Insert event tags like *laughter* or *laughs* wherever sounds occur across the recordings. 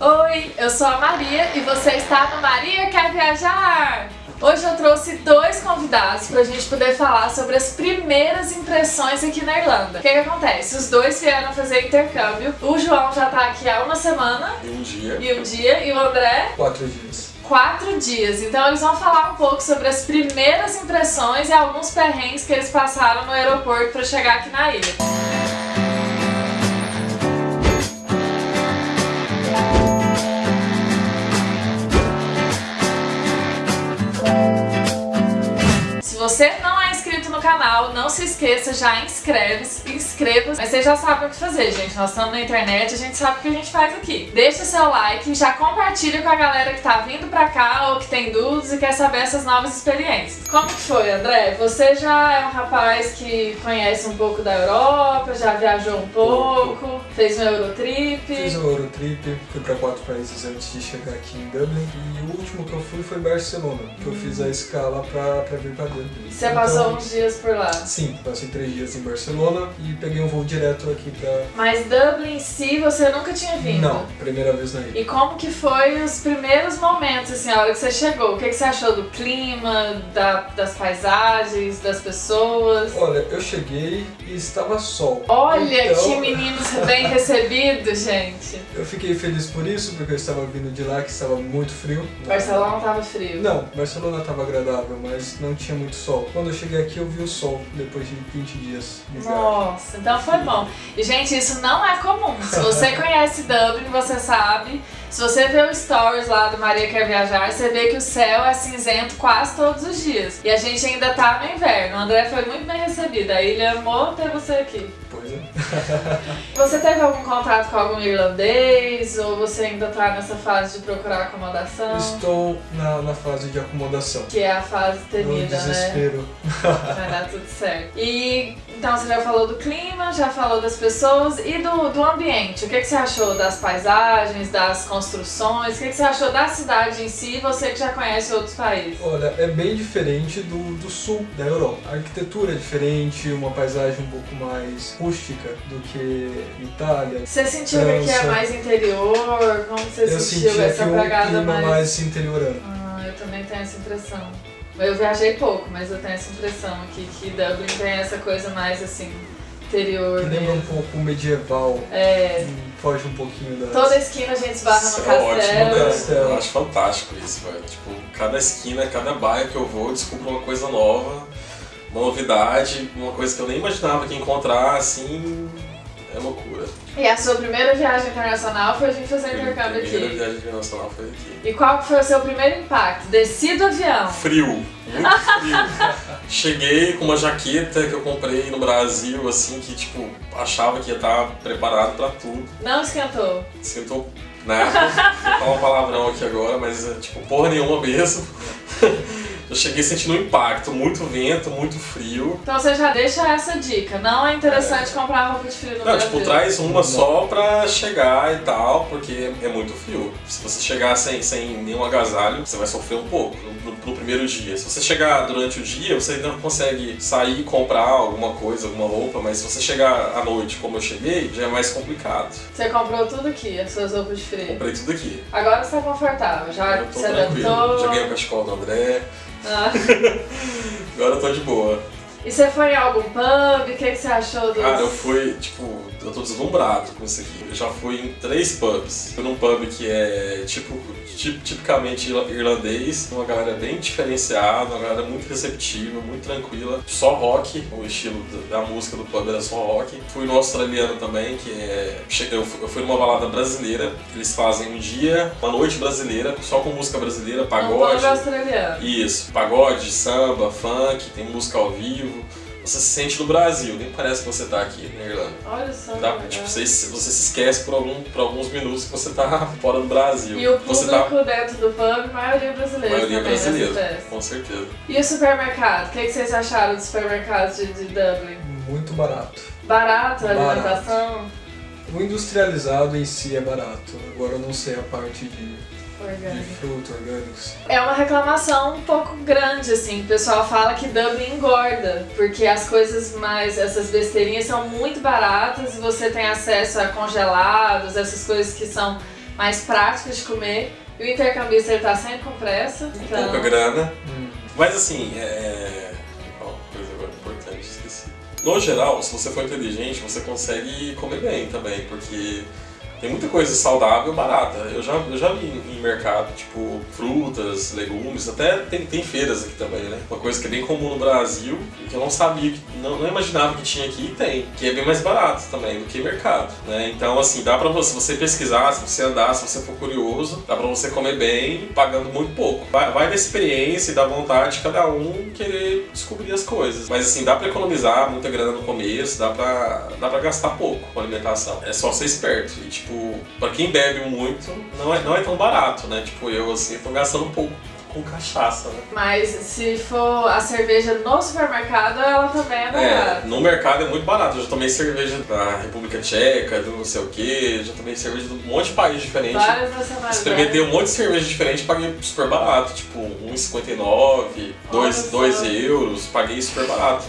Oi, eu sou a Maria e você está no Maria Quer Viajar? Hoje eu trouxe dois convidados pra gente poder falar sobre as primeiras impressões aqui na Irlanda. O que, que acontece? Os dois vieram fazer intercâmbio. O João já tá aqui há uma semana. E um dia. E um dia. E o André? Quatro dias. Quatro dias. Então eles vão falar um pouco sobre as primeiras impressões e alguns perrengues que eles passaram no aeroporto pra chegar aqui na ilha. Você não é no canal, não se esqueça, já inscreve, inscreva. Mas vocês já sabem o que fazer, gente. Nós estamos na internet, a gente sabe o que a gente faz aqui. Deixa seu like, já compartilha com a galera que tá vindo pra cá ou que tem dúvidas e quer saber essas novas experiências. Como que foi, André? Você já é um rapaz que conhece um pouco da Europa, já viajou um pouco, fez um Eurotrip. Fiz um Eurotrip, fui pra quatro países antes de chegar aqui em Dublin. E o último que eu fui foi Barcelona, que eu fiz a escala pra, pra vir pra Dublin. Você então, passou uns dias por lá? Sim, passei três dias em Barcelona e peguei um voo direto aqui pra... Mas Dublin em si você nunca tinha vindo? Não, primeira vez na ilha. E como que foi os primeiros momentos, assim, a hora que você chegou? O que, que você achou do clima, da, das paisagens, das pessoas? Olha, eu cheguei e estava sol. Olha então... que meninos bem *laughs* recebidos, gente. Eu fiquei feliz por isso, porque eu estava vindo de lá que estava muito frio. Barcelona estava frio? Não, Barcelona estava agradável, mas não tinha muito sol. Quando eu cheguei aqui eu vi o sol depois de 20 dias. Nossa, então foi bom. E gente, isso não é comum. Se você *laughs* conhece Dublin, você sabe. Se você vê o stories lá do Maria Quer Viajar, você vê que o céu é cinzento quase todos os dias. E a gente ainda tá no inverno. O André foi muito bem recebido. A ilha amou ter você aqui. Você teve algum contato com algum irlandês? Ou você ainda tá nessa fase de procurar acomodação? Estou na, na fase de acomodação. Que é a fase temida, né? desespero. Vai dar tudo certo. E então você já falou do clima, já falou das pessoas e do, do ambiente. O que, que você achou das paisagens, das construções? O que, que você achou da cidade em si, você que já conhece outros países? Olha, é bem diferente do, do sul da Europa. A arquitetura é diferente, uma paisagem um pouco mais rústica do que Itália. Você sentiu França. que é mais interior? Como você eu sentiu essa pegada mais... mais interiorano? Ah, eu também tenho essa impressão. Eu viajei pouco, mas eu tenho essa impressão aqui que Dublin tem essa coisa mais assim, interior. Que lembra um pouco medieval. É. Foge um pouquinho da. Toda esquina a gente esbarra no castelo. É ótimo, né? castelo. Eu acho fantástico isso, velho. Tipo, cada esquina, cada bairro que eu vou, eu descubro uma coisa nova, uma novidade, uma coisa que eu nem imaginava que ia encontrar, assim. É loucura. E a sua primeira viagem internacional foi a gente fazer intercâmbio aqui? A primeira viagem internacional foi aqui. E qual foi o seu primeiro impacto? Desci do avião? Frio, muito *laughs* frio. Cheguei com uma jaqueta que eu comprei no Brasil, assim, que tipo, achava que ia estar preparado pra tudo. Não esquentou? Esquentou né? Vou falar um palavrão aqui agora, mas tipo porra nenhuma mesmo. Eu cheguei sentindo um impacto, muito vento, muito frio. Então você já deixa essa dica, não é interessante é. comprar roupa de frio no não, Brasil. tipo, traz uma só pra chegar e tal, porque é muito frio. Se você chegar sem, sem nenhum agasalho, você vai sofrer um pouco no, no, primeiro dia. Se você chegar durante o dia, você ainda consegue sair e comprar alguma coisa, alguma roupa, mas se você chegar à noite como eu cheguei, já é mais complicado. Você comprou tudo aqui, as suas roupas de frio? Comprei tudo aqui. Agora você tá confortável, já se adaptou? Já ganhei o cachecol do André. Ah. *laughs* Agora eu tô de boa. E você foi em algum pub? O que, você achou dos... Cara, eu fui, tipo, eu tô deslumbrado com isso aqui. Eu já fui em três pubs. Fui num pub que é tipo, tipicamente irlandês, uma galera bem diferenciada, uma galera muito receptiva, muito tranquila. Só rock, o estilo da música do pub era só rock. Fui no australiano também, que é. Eu fui numa balada brasileira. Eles fazem um dia, uma noite brasileira, só com música brasileira, pagode. Um pub australiano. Isso, pagode, samba, funk, tem música ao vivo você se sente no Brasil, nem parece que você tá aqui na Irlanda. Olha só. Tá? Tipo, você, você se esquece por, algum, por alguns minutos que você tá *laughs* fora do Brasil. E o público você tá... dentro do pub, maioria brasileira. Maioria brasileira, com certeza. E o supermercado? O que, que vocês acharam dos supermercados de, de Dublin? Muito barato. Barato a alimentação? O industrializado em si é barato. Agora eu não sei a parte de Orgânico. de fruta, orgânicos. É uma reclamação um pouco grande, assim. O pessoal fala que Dublin engorda, porque as coisas mais, essas besteirinhas são muito baratas e você tem acesso a congelados, essas coisas que são mais práticos de comer. E o intercambista ele tá sempre com pressa. Com Então, pouca grana. Hum. Mas assim, é. Ó, coisa agora importante, esqueci. No geral, se você for inteligente, você consegue comer bem também, porque tem muita coisa saudável barata. Eu já, eu já vi em mercado, tipo, frutas, legumes, até tem, tem feiras aqui também, né? Uma coisa que é bem comum no Brasil e que eu não sabia, não, não imaginava que tinha aqui e tem, que é bem mais barato também do que mercado, né? Então, assim, dá pra você, você pesquisar, se você andar, se você for curioso, dá pra você comer bem pagando muito pouco. Vai, vai da experiência e da vontade de cada um querer descobrir as coisas. Mas, assim, dá pra economizar muita grana no começo, dá pra, dá pra gastar pouco com alimentação. É só ser esperto. E, tipo, pra quem bebe muito, não é, não é tão barato, né? Tipo, eu, assim, tô gastando um pouco com cachaça, né? Mas se for a cerveja no supermercado, ela também é É, barata. no mercado é muito barato. Eu já tomei cerveja da República Tcheca, do não sei o que, já tomei cerveja de um monte de país diferente. Várias. Experimentei um monte de cerveja diferente, paguei super barato, tipo 1,59, 2, Olha 2 só. euros, paguei super barato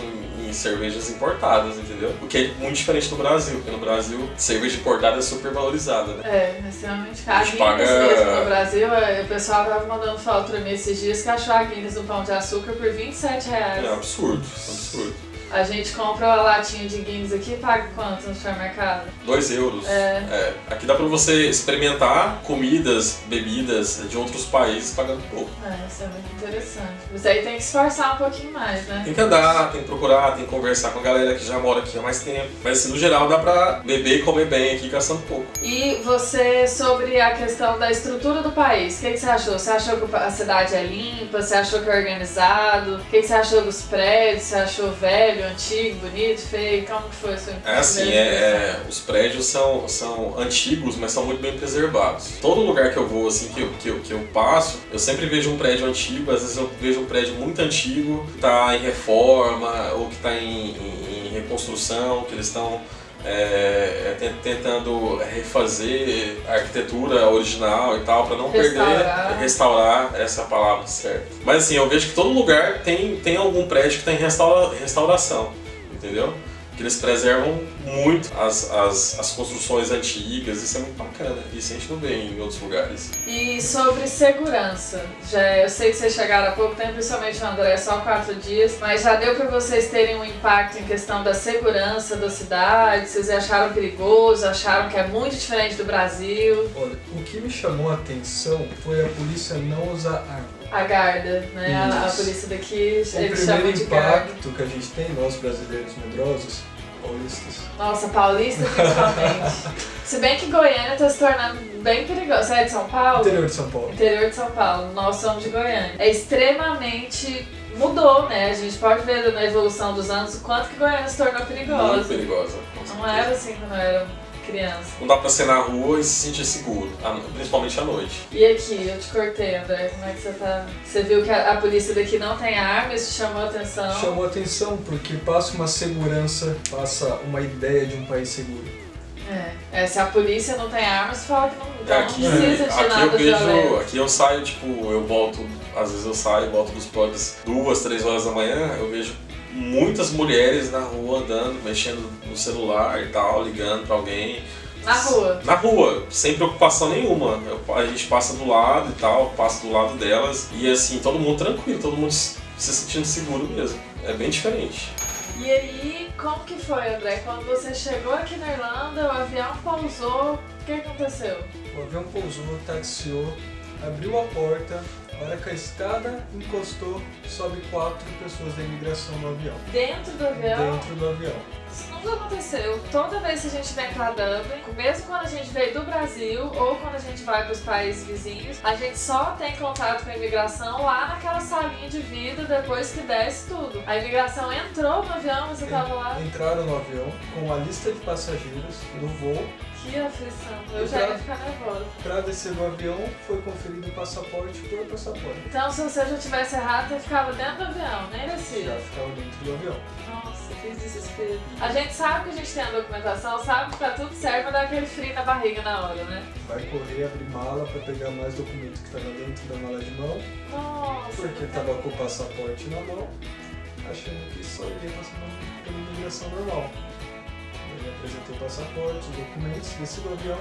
em, cervejas importadas, entendeu? O que é muito diferente do Brasil, porque no Brasil cerveja importada é super valorizada, né? É, extremamente caro. A gente paga- mesmo no Brasil, é, o pessoal tava mandando foto pra mim esses dias que achou a Guinness no pão de açúcar por 27 reais. É absurdo, absurdo. A gente compra uma latinha de Guinness aqui e paga quanto no supermercado? 2 euros. É. É, Aqui dá pra você experimentar comidas, bebidas de outros países pagando pouco. É, isso é muito interessante. Mas aí tem que esforçar um pouquinho mais, né? Tem que andar, tem que procurar, tem que conversar com a galera que já mora aqui há mais tempo. Mas assim, no geral dá pra beber e comer bem aqui gastando pouco. E você, sobre a questão da estrutura do país, o que, que você achou? Você achou que a cidade é limpa? Você achou que é organizado? O que, que você achou dos prédios? Você achou velho, antigo, bonito, feio? Como que foi a sua É assim, é, é, os prédios são, são antigos, mas são muito bem preservados. Todo lugar que eu vou, assim, que eu, que, eu, que eu passo, eu sempre vejo um prédio antigo, às vezes eu vejo um prédio muito antigo, que tá em reforma, ou que tá em, em- em reconstrução, que eles estão é, é, ten- tentando refazer a arquitetura original e tal, para não Restaurar. perder, restaurar essa palavra certa. Mas assim, eu vejo que todo lugar tem, tem algum prédio que tem restaura, restauração, entendeu? Que eles preservam muito as, as, as construções antigas, isso é muito bacana, isso a gente não vê em outros lugares. E sobre segurança, já, eu sei que vocês chegaram há pouco tempo, principalmente o André, só quatro dias, mas já deu pra vocês terem um impacto em questão da segurança da cidade? Vocês acharam perigoso? Acharam que é muito diferente do Brasil? Olha, o que me chamou a atenção foi a polícia não usar arma. A Garda, né? A, a polícia daqui, O eles primeiro chamam de Garda. impacto que a gente tem, nós brasileiros medrosos, paulistas, Nossa, paulista principalmente. *laughs* Se bem que Goiânia tá se tornando bem perigosa. Você é de São Paulo? interior de São Paulo. Interior de São Paulo, nós somos de Goiânia. É extremamente. mudou, né? A gente pode ver na evolução dos anos o quanto que Goiânia se tornou Muito perigosa. perigosa. com Não era assim quando era criança. Não dá pra ser na rua e se sentir seguro, principalmente à noite. E aqui, eu te cortei, André, como é que você tá? Você viu que a, a polícia daqui não tem arma, isso chamou a atenção? Chamou a atenção porque passa uma segurança, passa uma ideia de um país seguro. É. É, se a polícia não tem arma, você fala que não, então É, aqui, não precisa de aqui nada eu vejo, violento. aqui eu saio, tipo, eu volto, às vezes eu saio, volto dos pubs duas, três horas da manhã, eu vejo muitas mulheres na rua andando, mexendo no celular e tal, ligando pra alguém. Na rua. Na rua, sem preocupação nenhuma. Eu- a gente passa do lado e tal, passa do lado delas e assim, todo mundo tranquilo, todo mundo se se sentindo seguro mesmo. É bem diferente. E aí, como que foi, André? Quando você chegou aqui na Irlanda, o avião pousou, o que aconteceu? O avião pousou, taxiou, abriu a porta, a hora que a escada encostou, sobe quatro pessoas da imigração no avião. Dentro do avião, Dentro do avião. isso nunca aconteceu. Toda vez que a gente vem pra Dublin, mesmo quando a gente veio do Brasil ou quando a gente vai pros países vizinhos, a gente só tem contato com a imigração lá naquela salinha de vidro depois que desce tudo. A imigração entrou no avião, você tava lá. Entraram no avião com a lista de passageiros do voo. Que aflição. Eu já ia ficar nervosa. Para descer do avião, foi conferido o passaporte por passaporte. Então, se você já tivesse errado, você ficava dentro do avião, nem descia. Já ficava dentro do avião. Nossa, que desespero. A gente sabe que a gente tem a documentação, sabe que tá tudo certo, mas dá aquele frio na barriga na hora, né? Vai correr, abrir mala para pegar mais documentos que estava dentro da mala de mão, Nossa. porque estava com o passaporte na mão, achando que só iria passar pela imigração normal. Eu apresentei o passaporte, os documentos, desci do avião,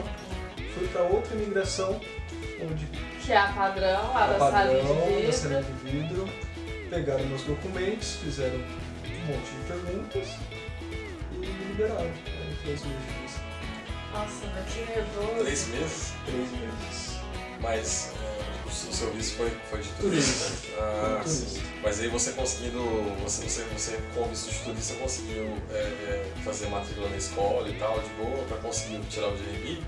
Fui para outra imigração, onde Que é a padrão, lá a da salinha padrão de da vidro. salinha de vidro, pegaram meus documentos, fizeram um monte de perguntas e me liberaram. Né, em três meses. Nossa, mas que nervoso. Três meses? Três meses. Mas é, o seu serviço foi, foi de Turista. turista. Ah, turista. sim. Mas aí você conseguindo, você, você, você com visto de turista conseguiu é, é, fazer matrícula na escola e tal, de boa, pra conseguir tirar o DRI?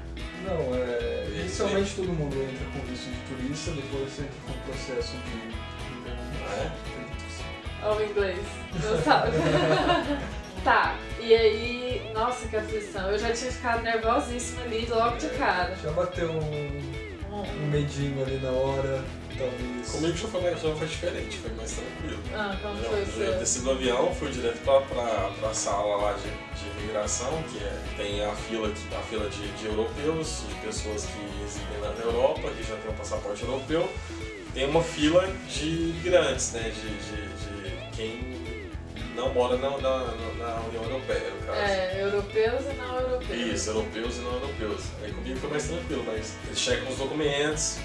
Não, é, E inicialmente todo mundo entra com visto de turista, depois entra com o processo de Ah, é? Ou o inglês, não sabe. *laughs* tá, e aí, nossa, que aflição. Eu já tinha ficado nervosíssima ali logo de cara. Já bateu um, um medinho ali na hora, talvez. Comigo já foi, já foi diferente, foi mais tranquilo. Ah, como Já, foi o já seu? desci do avião, fui direto pra, pra, pra sala lá de, de imigração, que é, tem a fila, que- a fila de, de europeus, de pessoas que residem na Europa, que já tem um passaporte europeu. Tem uma fila de imigrantes, né, de, de, de quem não mora na, na, na União Europeia, no caso. É, europeus e não europeus. Isso, europeus e não europeus. Aí comigo foi mais tranquilo, mas eles checam os documentos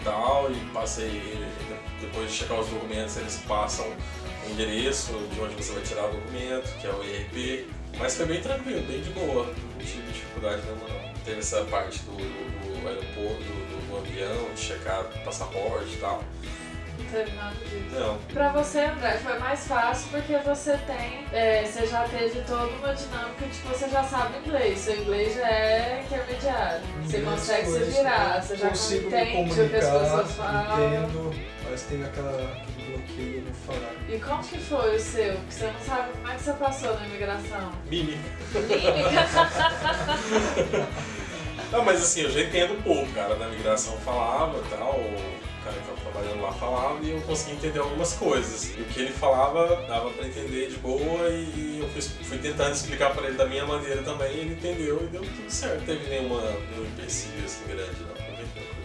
e tal, e passei, depois de checar os documentos, eles passam o endereço de onde você vai tirar o documento, que é o IRP. Mas foi bem tranquilo, bem de boa, não tive dificuldade nenhuma não. Teve essa parte do, do, do aeroporto, do, do avião, de checar passaporte e tal. Não teve nada disso. Não, Pra você, André, foi mais fácil porque você tem, é, você já teve toda uma dinâmica, tipo, você já sabe inglês, seu inglês já é intermediário. Você Inglês consegue se virar, você já consigo me entende o que as pessoas falam. entendo, mas tem aquela, aquele bloqueio no falar. E como que foi o seu? Que você não sabe como é que você passou na imigração? mímica. Mímica. *laughs* Não, mas assim, eu já entendo um pouco, cara, da migração falava e tal, cara que tava trabalhando lá falava e eu consegui entender algumas coisas. E o que ele falava dava pra entender de boa e eu fui, fui tentando explicar pra ele da minha maneira também, e ele entendeu e deu tudo certo. Não teve nenhuma, nenhum empecilho assim grande, não.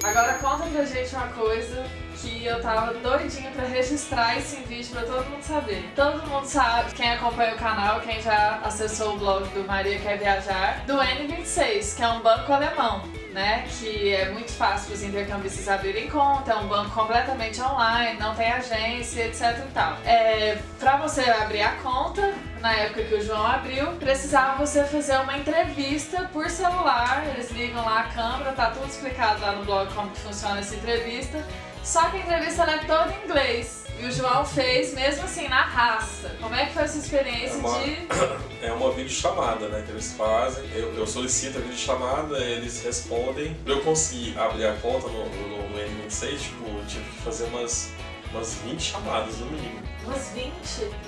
Agora conta pra gente uma coisa que eu tava doidinha pra registrar esse vídeo pra todo mundo saber. Todo mundo sabe, quem acompanha o canal, quem já acessou o blog do Maria Quer Viajar, do N26, que é um banco alemão. Né, que é muito fácil os intercambistas abrirem conta, é um banco completamente online, não tem agência, etc e tal. É, para você abrir a conta, na época que o João abriu, precisava você fazer uma entrevista por celular, eles ligam lá a câmera, tá tudo explicado lá no blog como que funciona essa entrevista. Só que a entrevista é toda em inglês. E o João fez mesmo assim, na raça. Como é que foi essa experiência É uma- de. *coughs* É uma videochamada, né, que eles fazem. Eu, eu solicito a videochamada, eles respondem. Pra eu conseguir abrir a conta no, no, no N26, tipo, eu tive que fazer umas, umas 20 chamadas no mínimo. Umas 20?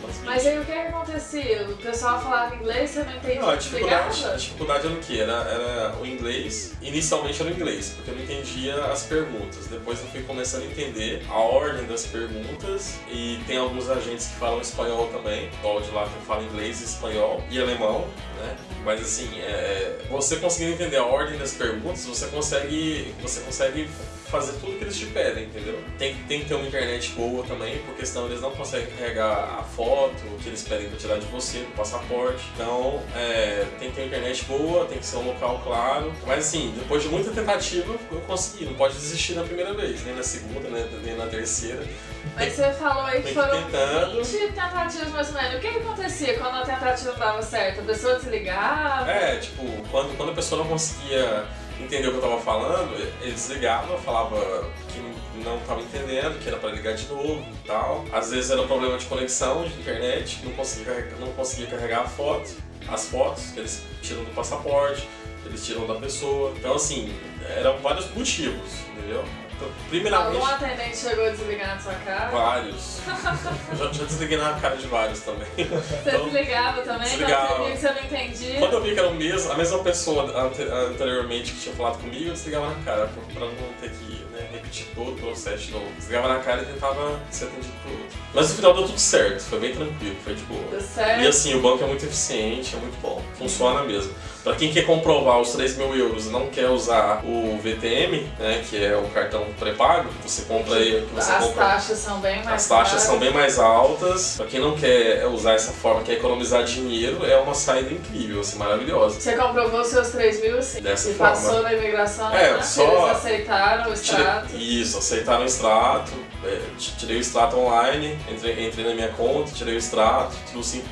Umas 20. Mas aí o que que acontecia? O pessoal falava inglês, você não entendia? Não, a dificuldade, a dificuldade era o quê? Era, era o inglês. Inicialmente era o inglês, porque eu não entendia as perguntas. Depois eu fui começando a entender a ordem das perguntas. E tem alguns agentes que falam espanhol também. O de lá que fala inglês, espanhol e alemão, né? Mas assim, é, você conseguindo entender a ordem das perguntas, você consegue, você consegue fazer tudo que eles te pedem, entendeu? Tem, tem que ter uma internet boa também, porque senão eles não conseguem carregar a foto que eles pedem para tirar de você, do passaporte. Então, é, tem que ter uma internet boa, tem que ser um local claro. Mas assim, depois de muita tentativa, eu consegui. Não pode desistir na primeira vez, nem na segunda, né, nem na terceira. Mas você falou aí que foram tentando. 20 tentativas mais ou menos. O que, que acontecia quando a tentativa não dava certo? A pessoa desligava? É, tipo, quando, quando a pessoa não conseguia entender o que eu tava falando, eles ligavam, falava que não tava entendendo, que era para ligar de novo e tal. Às vezes era um problema de conexão de internet, não conseguia, carregar- não conseguia carregar a foto, as fotos que eles tiram do passaporte, eles tiram da pessoa. Então assim, eram vários motivos, entendeu? Então, primeiramente, Algum atendente chegou a desligar na sua cara? vários. *laughs* Eu já, já desliguei na cara de vários também. Você Então, desligava também desligava. quando você via que você não entendia? Quando eu vi que era o mesmo, a mesma pessoa ante- anteriormente que tinha falado comigo, eu desligava na cara, pra, não ter que repetir todo o processo de novo. Desligava na cara e tentava ser atendido por outro. Mas no final deu tudo certo, foi bem tranquilo, foi de boa. Deu certo? E assim, o banco é muito eficiente, é muito bom, funciona mesmo. Pra quem quer comprovar os 3 mil euros e não quer usar o VTM, né, que é o cartão pré-pago, você compra aí, você As compra taxas são bem mais as taxas caras. são bem mais altas. Pra quem não quer usar essa forma, quer economizar dinheiro, é uma saída incrível, assim, maravilhosa. Você comprovou seus 3 mil assim, Dessa e forma. passou na imigração, É, né? só- eles aceitaram o Tirei- isso, aceitaram o extrato, é, tirei o extrato online, entrei, entrei na minha conta, tirei o extrato, tudo sim.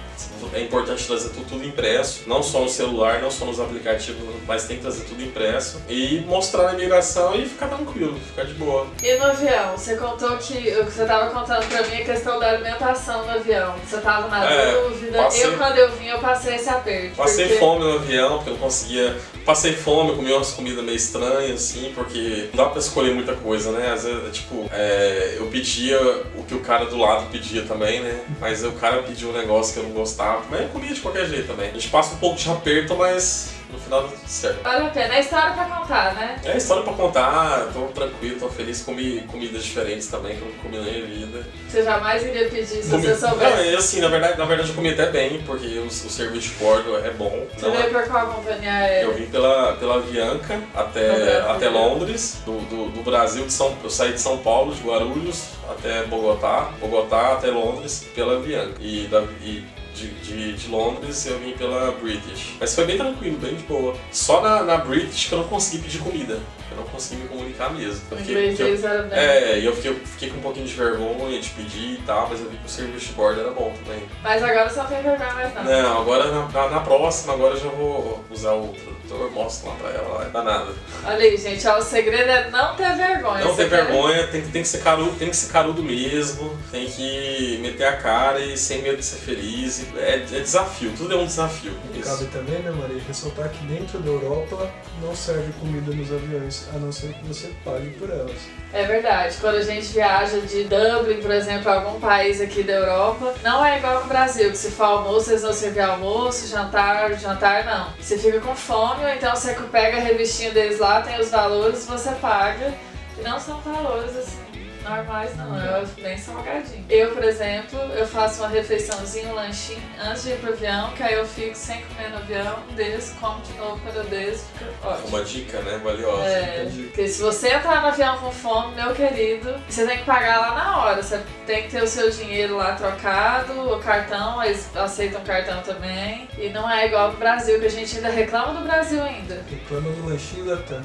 É importante trazer tudo, impresso, não só no celular, não só nos aplicativos, mas tem que trazer tudo impresso e mostrar na imigração e ficar tranquilo, ficar de boa. E no avião, você contou que o que você tava contando pra mim é a questão da alimentação no avião. Você tava na É, dúvida. passei- Eu, quando eu vim, eu passei esse aperto. Passei porque- fome no avião, porque eu não conseguia. Passei fome, comi umas comidas meio estranhas, assim, porque não dá pra escolher muita coisa, né? Às vezes, tipo, é, eu pedia o que o cara do lado pedia também, né? Mas o cara pediu um negócio que eu não gostava, mas eu comia de qualquer jeito também. A gente passa um pouco de aperto, mas no final dá tudo certo. Vale a pena. É história pra contar, né? É história pra contar, tô tranquilo, tô feliz, comi comidas diferentes também que eu não comi na minha vida. Você jamais iria pedir se Comi... você Não, soubesse. é assim, na verdade, na verdade eu comi até bem, porque o, o serviço de bordo é bom. Você Não é- veio por qual companhia aérea? Eu vim pela, pela Avianca até, até Londres, do, do, do Brasil, de São, eu saí de São Paulo, de Guarulhos, até Bogotá, Bogotá até Londres pela Avianca. E, da, e de, de, de Londres eu vim pela British. Mas foi bem tranquilo, bem de boa. Só na, na British que eu não consegui pedir comida. Eu não consegui me comunicar mesmo. Eu O fiquei- que eu- deles era bem. é, e eu fiquei, fiquei com um pouquinho de vergonha de pedir e tal, mas eu vi que o serviço de bordo era bom também. Mas agora não tem vergonha mais não. Não, agora na, na, na próxima, agora eu já vou usar o tradutor, mostro lá pra ela, lá, não dá nada. Olha aí, gente, ó, o segredo é não ter vergonha. Não ter vergonha, tem, que- tem, que ser carudo, tem que ser carudo mesmo, tem que meter a cara e sem medo de ser feliz. É, é desafio, tudo é um desafio. E Isso. cabe também, né, Maria, ressaltar que dentro da Europa não serve comida nos aviões, a não ser que você pague por elas. É verdade. Quando a gente viaja de Dublin, por exemplo, a algum país aqui da Europa, não é igual com o Brasil, que se for almoço, eles vão servir almoço, jantar, jantar não. Você fica com fome, ou então você pega a revistinha deles lá, tem os valores, você paga. E não são valores assim. Normais não, é bem salgadinho. Eu, por exemplo, eu faço uma refeiçãozinha, um lanchinho antes de ir pro avião, que aí eu fico sem comer no avião, desço, como de novo quando eu desço, fica ótimo. Uma dica, né, valiosa. É, porque se você entrar no avião com fome, meu querido, você tem que pagar lá na hora. Você tem que ter o seu dinheiro lá trocado, o cartão, eles aceitam cartão também. E não é igual no Brasil, que a gente ainda reclama do Brasil ainda. Reclama do lanchinho da TAM.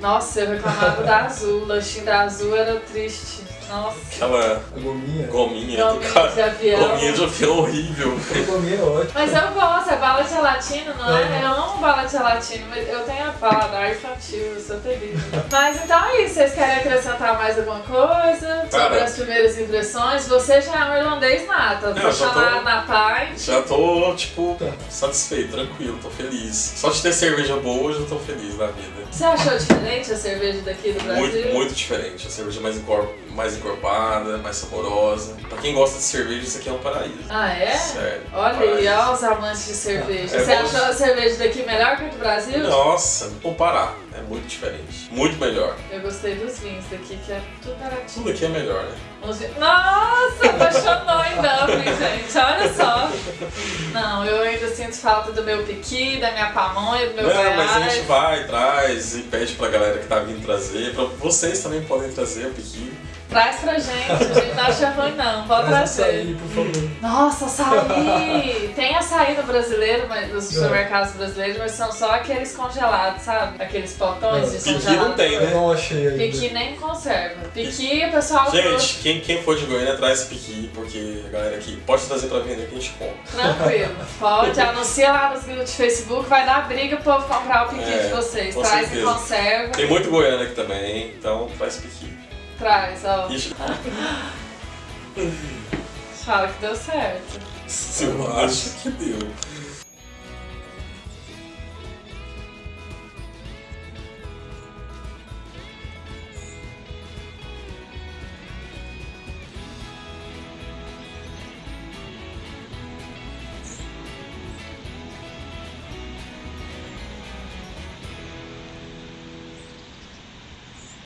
Nossa, eu reclamava da Azul, o lanchinho da Azul era triste. Nossa. Aquela A gominha. gominha do Gominha cara. de avião. Gominha de avião horrível. Gominha é ótima. Mas eu gosto, é bala de gelatina, não é? Uhum. Eu amo bala de gelatina, mas eu tenho a paladar infantil, eu sou terrível. mas então é isso, vocês querem acrescentar mais alguma coisa sobre Cara. as primeiras impressões? Você já é um irlandês nata, eu deixa já tô- lá na Pai. Já tô, tipo, Tá. satisfeito, tranquilo, tô feliz. Só de ter cerveja boa, eu já tô feliz na vida. Você achou diferente a cerveja daqui do Brasil? Muito, muito diferente. A cerveja mais, mais encorpada, mais saborosa. Pra quem gosta de cerveja, isso aqui é um paraíso. Ah, é? Sério. Olha aí, ó os amantes de cerveja. *laughs* É Você bom. achou a cerveja daqui melhor que a do Brasil? Nossa, não comparar. É muito diferente. Muito melhor. Eu gostei dos vinhos daqui, que é tudo baratinho. Tudo aqui é melhor, né? Nossa, apaixonou em Dublin, gente. Olha só. Não, eu ainda sinto falta do meu piqui, da minha pamonha, do meu Não, goiás. mas a gente vai, traz e pede pra galera que tá vindo trazer. Pra vocês também podem trazer o piqui. Traz pra gente, a gente não acha ruim não, pode Traz trazer. açaí, por favor. Nossa, açaí! *laughs* Tem açaí no brasileiro, mas, nos É. supermercados brasileiros, mas são só aqueles congelados, sabe? Aqueles potões É. de Piqui congelado. não tem, Eu né? não achei ainda. Piqui nem conserva. Piqui, o pessoal Gente, quem, quem for de Goiânia, traz piqui, porque a galera aqui pode trazer pra vender que a gente compra. Tranquilo, *laughs* pode, anuncia lá nos grupos de Facebook, vai dar briga pro povo comprar o piqui É, de vocês. com Traz certeza. e conserva. Tem muito Goiânia aqui também, então traz piqui. Traz, ó. Fala que deu certo. eu acho que deu.